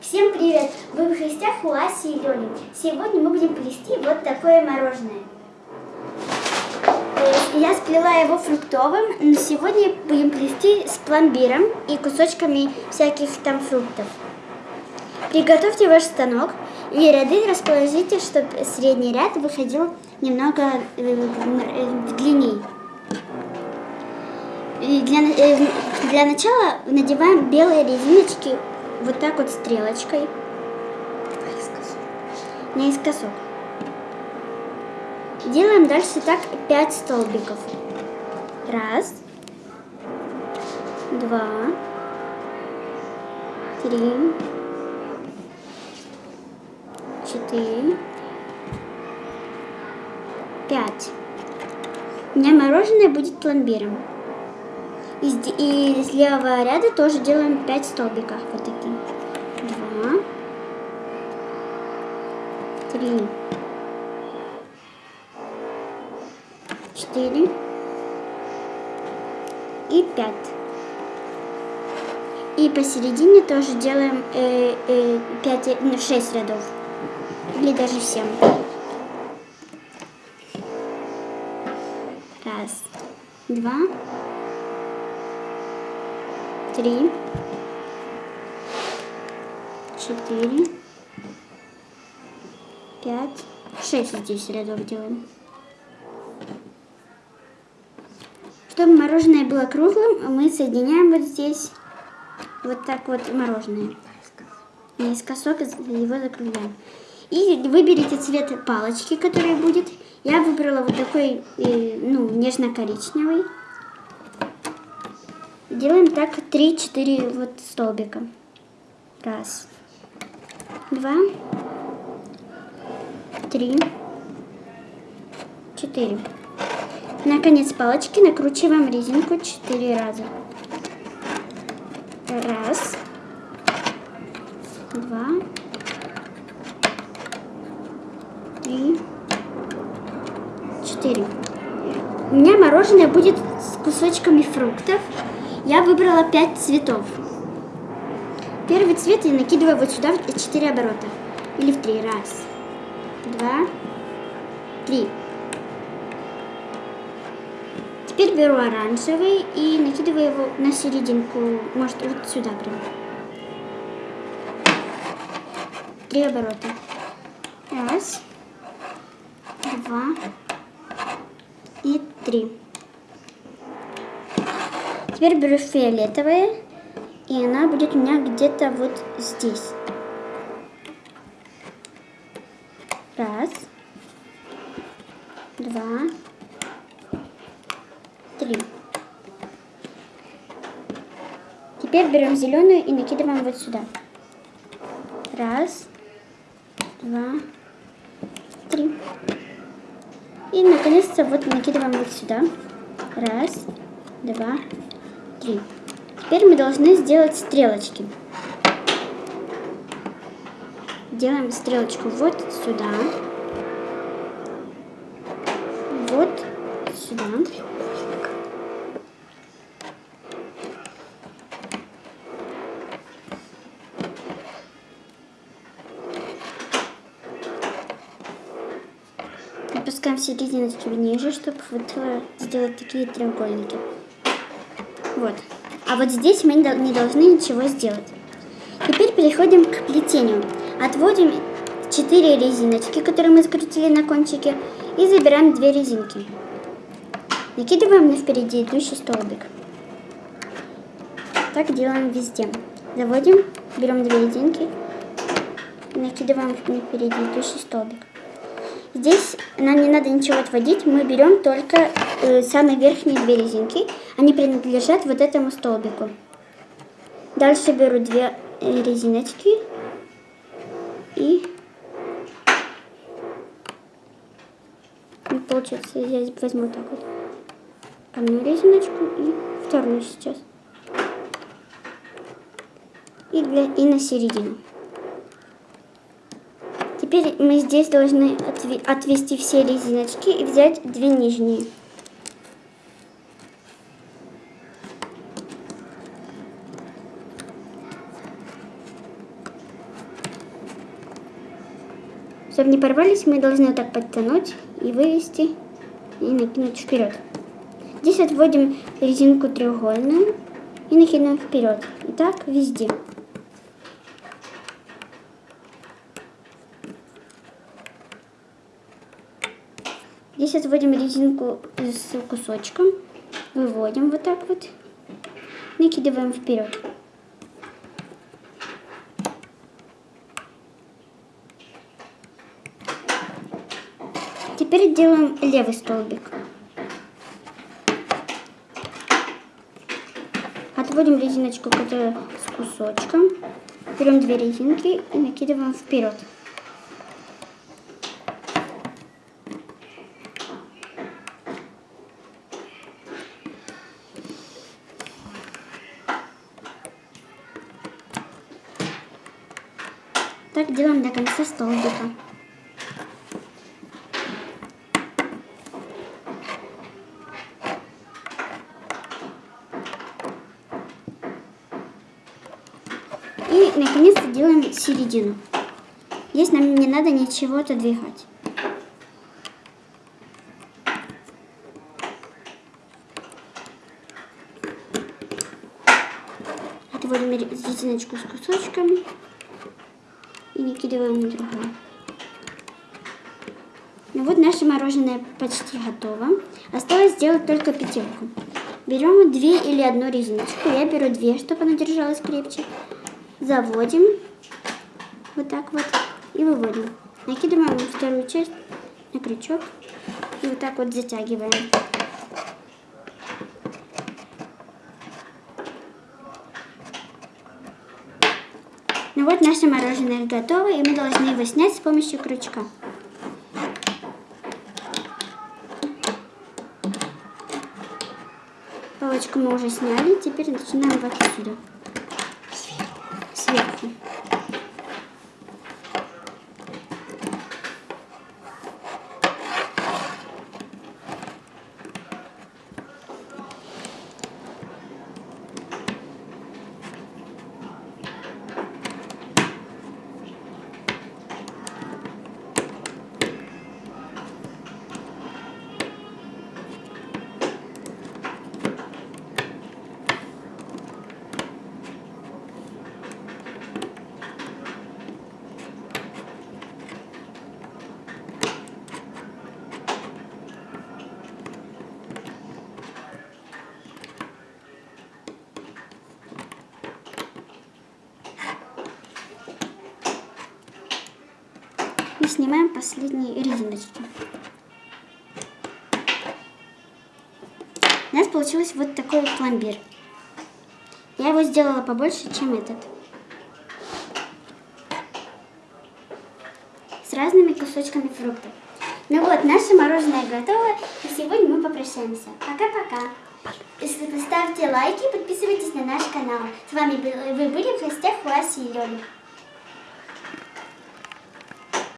Всем привет! Вы в гостях у Аси и Лёли. Сегодня мы будем плести вот такое мороженое. Я сплела его фруктовым, но сегодня будем плести с пломбиром и кусочками всяких там фруктов. Приготовьте ваш станок и ряды расположите, чтобы средний ряд выходил немного э, длиннее. И Для, э, для начала надеваем белые резиночки вот так вот стрелочкой наискосок. Делаем дальше так 5 столбиков. Раз, два, три, четыре, пять. У меня мороженое будет пломбиром. И, с левого ряда тоже делаем 5 столбиков. Вот такие. Два. Три. Четыре. И пять. И посередине тоже делаем э, э, 5, ну, 6 рядов. Или даже 7. Раз. Два три, четыре, пять, шесть здесь рядов делаем. Чтобы мороженое было круглым, мы соединяем вот здесь вот так вот мороженое. Наискосок его закругляем. И выберите цвет палочки, который будет. Я выбрала вот такой, э, ну, нежно-коричневый. Делаем так 3-4 вот столбика. Раз, два, три, четыре. На конец палочки накручиваем резинку 4 раза. Раз, два, три, четыре. У меня мороженое будет с кусочками фруктов. Я выбрала 5 цветов. Первый цвет я накидываю вот сюда в 4 оборота. Или в 3. Раз, два, три. Теперь беру оранжевый и накидываю его на серединку. Может, вот сюда прям. Три оборота. Раз, два и три. Теперь беру фиолетовое, и она будет у меня где-то вот здесь. Раз, два, три. Теперь берем зеленую и накидываем вот сюда. Раз, два, три. И наконец-то вот накидываем вот сюда. Раз, два, три. Теперь мы должны сделать стрелочки. Делаем стрелочку вот сюда. Вот сюда. Опускаем все резиночки ниже, чтобы вот э, сделать такие треугольники. Вот. А вот здесь мы не дол- не должны ничего сделать. Теперь переходим к плетению. Отводим 4 резиночки, которые мы скрутили на кончике, и забираем 2 резинки. Накидываем на впереди идущий столбик. Так делаем везде. Заводим, берем 2 резинки, накидываем на впереди идущий столбик. Здесь нам не надо ничего отводить, мы берем только э, самые верхние две резинки. Они принадлежат вот этому столбику. Дальше беру две резиночки и... и получается, я возьму так вот одну резиночку и вторую сейчас. И, для, и на середину. Теперь мы здесь должны отве- отвести все резиночки и взять две нижние. Чтобы не порвались, мы должны вот так подтянуть и вывести, и накинуть вперед. Здесь отводим резинку треугольную и накидываем вперед. И так везде. Здесь отводим резинку с кусочком, выводим вот так вот, накидываем вперед. Теперь делаем левый столбик. Отводим резиночку, которая с кусочком. Берем две резинки и накидываем вперед. Так делаем до конца столбика. И наконец-то делаем середину. Здесь нам не надо ничего отодвигать. Отводим резиночку с кусочками и накидываем на другую. Ну вот наше мороженое почти готово. Осталось сделать только пятерку. Берем две или одну резиночку. Я беру две, чтобы она держалась крепче заводим вот так вот и выводим. Накидываем вторую часть на крючок и вот так вот затягиваем. Ну вот наше мороженое готово, и мы должны его снять с помощью крючка. Палочку мы уже сняли, теперь начинаем вот отсюда. 열심히 했지. И снимаем последние резиночки. У нас получился вот такой пломбир. Я его сделала побольше, чем этот. С разными кусочками фруктов. Ну вот, наше мороженое готово, и сегодня мы попрощаемся. Пока-пока. Ставьте лайки, подписывайтесь на наш канал. С вами вы были в гостях у Аси и Лёли.